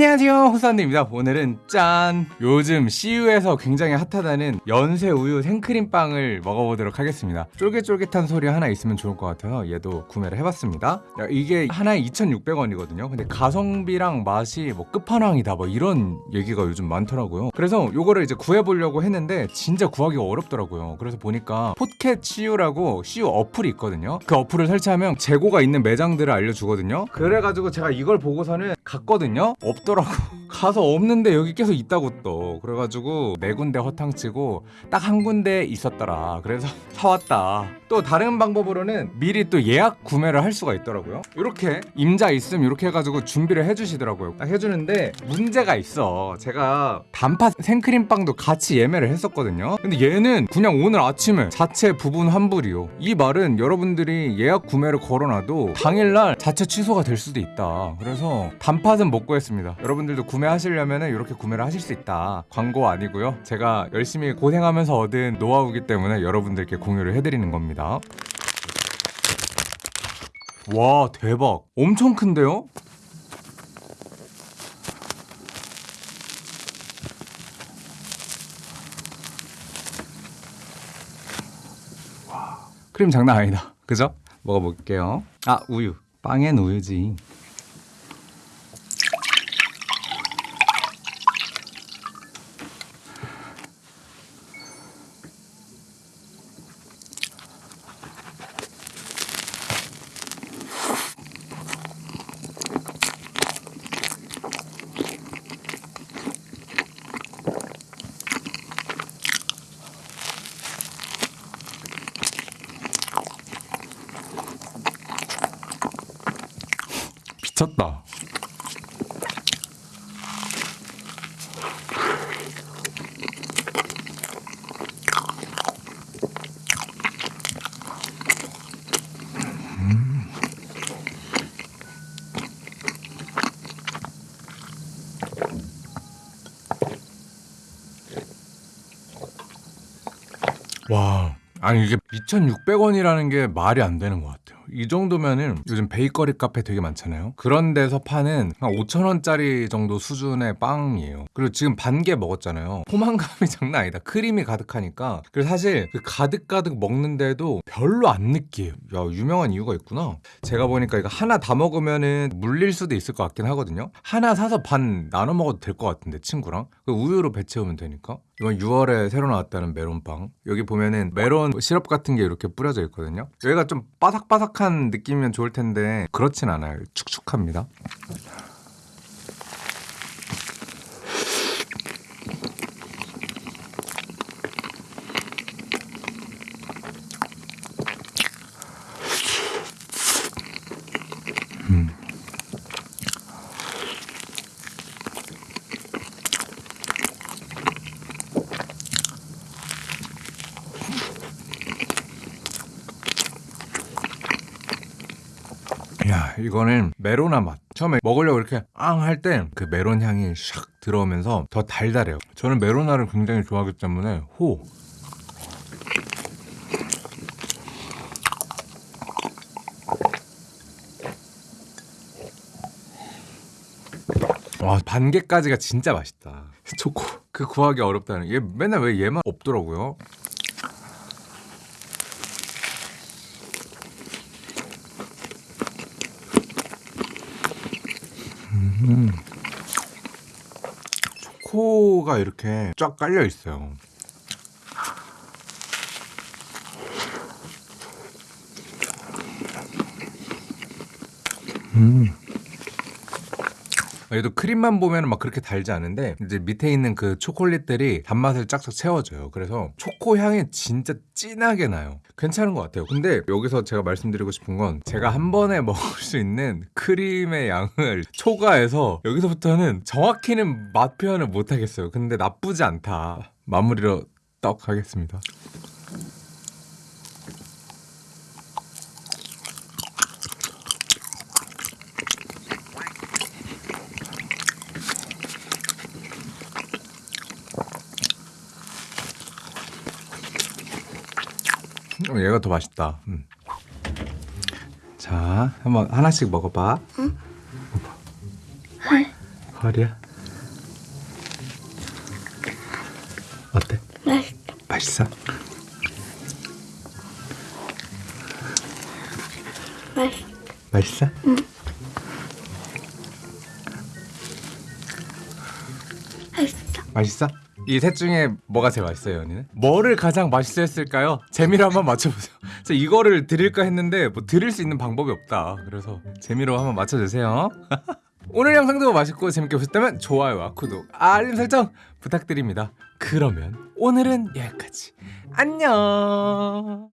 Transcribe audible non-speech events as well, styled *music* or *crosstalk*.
안녕하세요 호사입니다. 오늘은 짠. 요즘 CU에서 굉장히 핫하다는 연세 우유 생크림빵을 먹어보도록 하겠습니다. 쫄깃쫄깃한 소리 하나 있으면 좋을 것 같아서 얘도 구매를 해봤습니다. 야, 이게 하나에 2,600원이거든요. 근데 가성비랑 맛이 뭐 끝판왕이다 뭐 이런 얘기가 요즘 많더라고요. 그래서 요거를 이제 구해보려고 했는데 진짜 구하기가 어렵더라고요. 그래서 보니까 포켓 CU라고 CU 어플이 있거든요. 그 어플을 설치하면 재고가 있는 매장들을 알려주거든요. 그래가지고 제가 이걸 보고서는 갔거든요. 없더 라고. *laughs* 가서 없는데 여기 계속 있다고 또. 그래가지고 네 군데 허탕치고 딱 한 군데 있었더라. 그래서 *laughs* 사왔다. 또 다른 방법으로는 미리 또 예약 구매를 할 수가 있더라고요. 이렇게 임자 있음 이렇게 해가지고 준비를 해주시더라고요. 딱 해주는데 문제가 있어. 제가 단팥 생크림빵도 같이 예매를 했었거든요. 근데 얘는 그냥 오늘 아침에 자체 부분 환불이요. 이 말은 여러분들이 예약 구매를 걸어놔도 당일날 자체 취소가 될 수도 있다. 그래서 단팥은 못 구했습니다 여러분들도 구매하시려면 이렇게 구매를 하실 수 있다 광고 아니고요 제가 열심히 고생하면서 얻은 노하우기 때문에 여러분들께 공유를 해드리는 겁니다 와 대박 엄청 큰데요? 크림 장난 아니다. 그죠? 먹어볼게요. 아 우유. 빵엔 우유지. 미쳤다. 와, 아니 이게 2,600원이라는 게 말이 안 되는 것 같아요. 이 정도면은 요즘 베이커리 카페 되게 많잖아요. 그런 데서 파는 한 5,000원짜리 정도 수준의 빵이에요. 그리고 지금 반 개 먹었잖아요. 포만감이 *laughs* 장난 아니다. 크림이 가득하니까. 그래서 사실 그 가득가득 먹는데도 별로 안 느끼해요. 야, 유명한 이유가 있구나. 제가 보니까 이거 하나 다 먹으면은 물릴 수도 있을 것 같긴 하거든요. 하나 사서 반 나눠 먹어도 될 것 같은데 친구랑. 그 우유로 배 채우면 되니까. 이번 6월에 새로 나왔다는 메론빵. 여기 보면은 메론 시럽 같은 게 이렇게 뿌려져 있거든요. 여기가 좀 바삭바삭 한 느낌이면 좋을 텐데 그렇진 않아요. 축축합니다. 야 이거는 메로나 맛 처음에 먹으려고 이렇게 앙 할 때 그 메론 향이 샥 들어오면서 더 달달해요 저는 메로나를 굉장히 좋아하기 때문에 호 와, 반 개까지가 진짜 맛있다. 초코. 그 구하기 어렵다는. 얘 맨날 왜 얘만 없더라고요. 초코가 이렇게 쫙 깔려 있어요. 얘도 크림만 보면 막 그렇게 달지 않은데 이제 밑에 있는 그 초콜릿들이 단맛을 쫙쫙 채워줘요. 그래서 초코 향이 진짜 진하게 나요. 괜찮은 것 같아요. 근데 여기서 제가 말씀드리고 싶은 건 제가 한 번에 *laughs* 먹을 수 있는 크림의 양을 초과해서 여기서부터는 정확히는 맛 표현을 못 하겠어요. 근데 나쁘지 않다. 마무리로 떡 하겠습니다. 어, 얘가 더 맛있다. 음. 자, 한번 하나씩 먹어봐. 화리야? 어때? 맛있어. 맛있어? 맛있어. 맛있어? 맛있어. 맛있어? 이 셋 중에 뭐가 제일 맛있어요, 연이는? 뭐를 가장 맛있어 했을까요? 재미로 한번 맞춰보세요. *laughs* 저 이거를 드릴까 했는데 뭐 드릴 수 있는 방법이 없다. 그래서 재미로 한번 맞춰주세요. *laughs* 오늘 영상도 맛있고 재밌게 보셨다면 좋아요와 구독, 알림 설정 부탁드립니다. 그러면 오늘은 여기까지. 안녕.